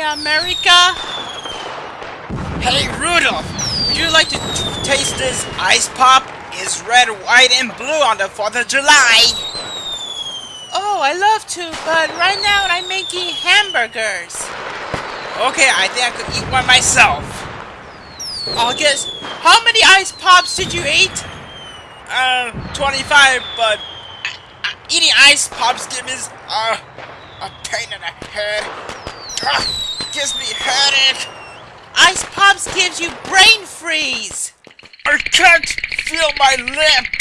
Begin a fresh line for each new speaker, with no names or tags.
America?
Hey, Rudolph, would you like to taste this ice pop? It's red, white, and blue on the 4th of July.
Oh, I love to, but right now I'm making hamburgers.
Okay, I think I could eat one myself.
I'll guess, how many ice pops did you eat?
Uh, 25, but eating ice pops gives me uh, a pain in the head. Uh, gives me headache.
Ice pops gives you brain freeze.
I can't feel my lips.